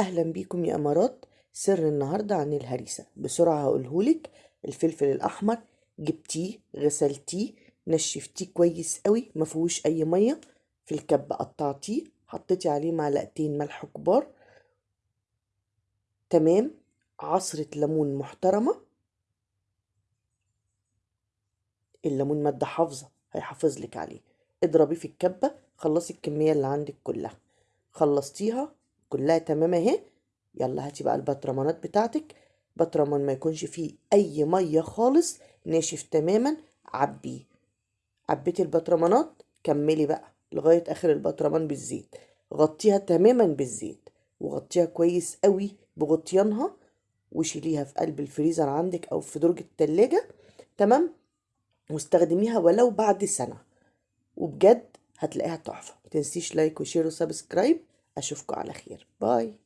أهلا بيكم يا أمارات. سر النهاردة عن الهريسة. بسرعة هقولهولك. الفلفل الأحمر جبتيه غسلتيه نشفتيه كويس قوي مفيهوش أي مية. في الكبة قطعتيه حطيتي عليه معلقتين ملح كبار. تمام. عصرة ليمون محترمة. الليمون مادة حافظة هيحافظ لك عليه. اضربيه في الكبة خلصي الكمية اللي عندك كلها. خلصتيها كلها تمام اهي. يلا هاتي بقى البطرمانات بتاعتك. بطرمان ما يكونش فيه أي مية خالص ناشف تماما. عبيه عبيتي البطرمانات. كملي بقى لغاية آخر البطرمان بالزيت. غطيها تماما بالزيت وغطيها كويس قوي بغطيانها وشيليها في قلب الفريزر عندك أو في درج التلاجة. تمام؟ واستخدميها ولو بعد سنة. وبجد هتلاقيها تحفة. متنسيش like و share و subscribe. أشوفكم على خير. bye.